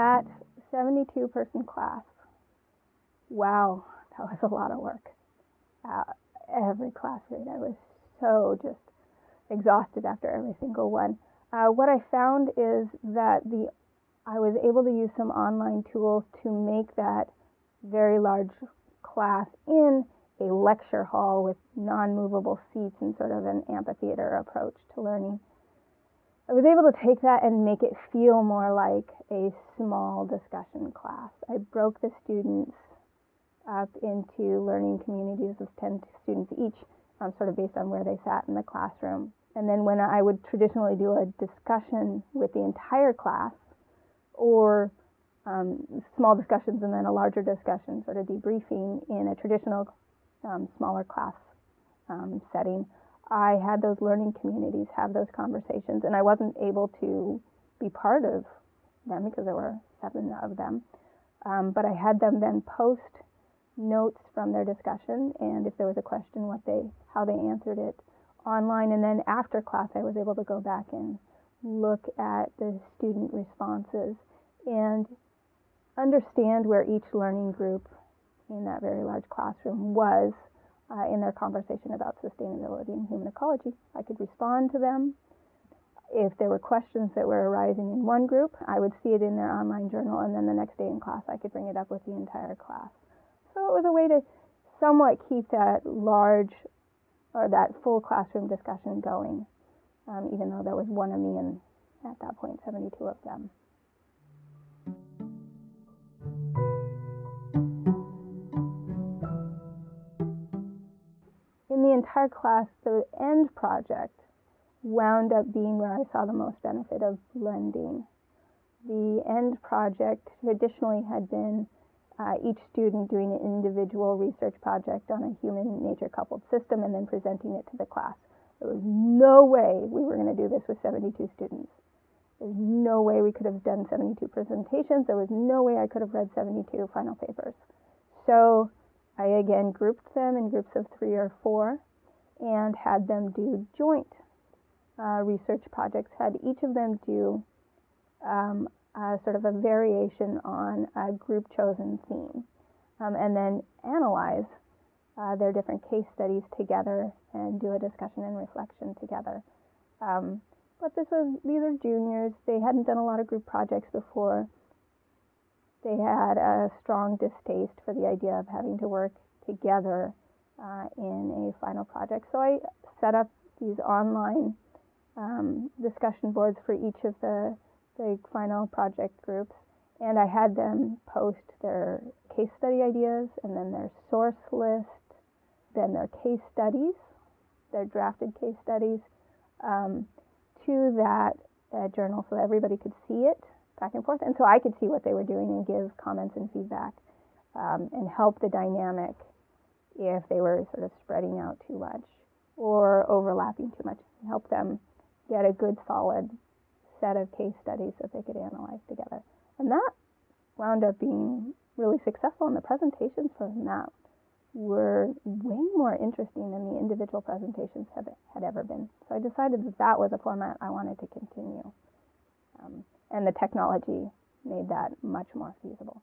that 72 person class, wow, that was a lot of work. Uh, every class read, I was so just exhausted after every single one. Uh, what I found is that the I was able to use some online tools to make that very large class in a lecture hall with non-movable seats and sort of an amphitheater approach to learning. I was able to take that and make it feel more like a small discussion class. I broke the students up into learning communities of 10 students each, um, sort of based on where they sat in the classroom. And then when I would traditionally do a discussion with the entire class, or um, small discussions and then a larger discussion, sort of debriefing in a traditional um, smaller class um, setting, I had those learning communities have those conversations, and I wasn't able to be part of them because there were seven of them. Um, but I had them then post notes from their discussion, and if there was a question, what they, how they answered it online. And then after class, I was able to go back and look at the student responses and understand where each learning group in that very large classroom was uh, in their conversation about sustainability and human ecology. I could respond to them. If there were questions that were arising in one group, I would see it in their online journal, and then the next day in class, I could bring it up with the entire class. So it was a way to somewhat keep that large or that full classroom discussion going, um, even though there was one of me and at that point 72 of them. In the entire class, the end project wound up being where I saw the most benefit of blending. The end project traditionally had been uh, each student doing an individual research project on a human nature coupled system and then presenting it to the class. There was no way we were going to do this with 72 students. There's no way we could have done 72 presentations. There was no way I could have read 72 final papers. So I again grouped them in groups of three or four and had them do joint uh, research projects, had each of them do um, sort of a variation on a group chosen theme, um, and then analyze uh, their different case studies together and do a discussion and reflection together. Um, but this was these are juniors; they hadn't done a lot of group projects before they had a strong distaste for the idea of having to work together uh, in a final project. So I set up these online um, discussion boards for each of the, the final project groups, and I had them post their case study ideas and then their source list, then their case studies, their drafted case studies, um, to that uh, journal so that everybody could see it back and forth. And so I could see what they were doing and give comments and feedback um, and help the dynamic if they were sort of spreading out too much or overlapping too much. Help them get a good solid set of case studies that they could analyze together. And that wound up being really successful, and the presentations from that were way more interesting than the individual presentations have, had ever been. So I decided that that was a format I wanted to continue. Um, and the technology made that much more feasible.